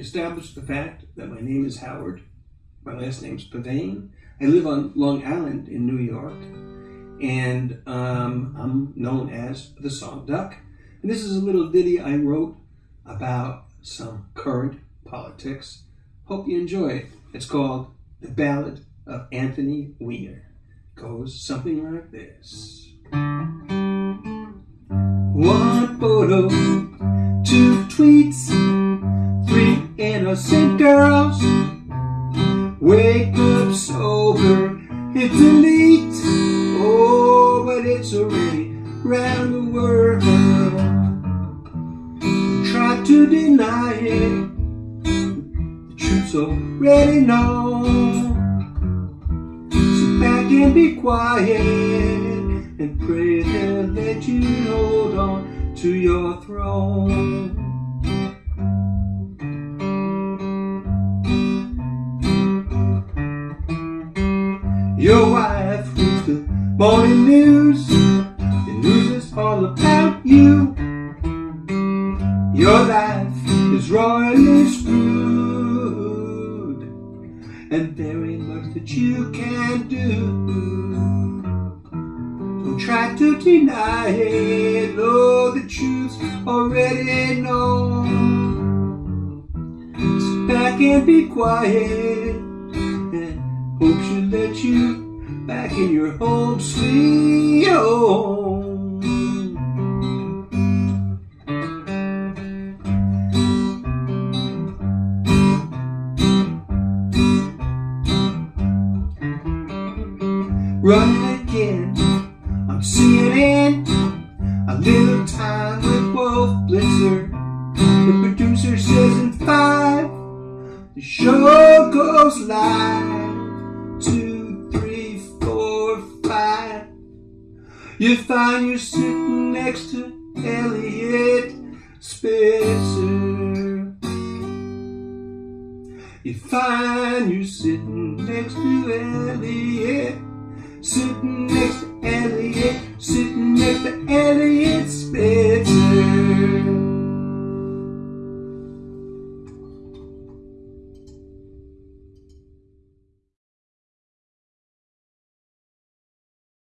establish the fact that my name is Howard. My last name's Pavane. I live on Long Island in New York, and um, I'm known as the Song Duck. And this is a little ditty I wrote about some current politics. Hope you enjoy it. It's called The Ballad of Anthony Weiner. Goes something like this. One photo, innocent girls. Wake up sober, hit delete. Oh, but it's already round the world. Try to deny it, the truth's already known. Sit back and be quiet and pray they'll you hold on to your throne. Your wife reads the morning news. The news is all about you. Your life is royally screwed, and there ain't much that you can do. Don't try to deny it. Know the truth's already known. Sit back and be quiet. Hope she'll let you back in your home sweet home. Oh. Running again I'm on CNN. A little time with Wolf Blitzer. The producer says in five, the show goes You find you're sitting next to Eliot Spitzer. You find you're sitting next to Eliot. Sitting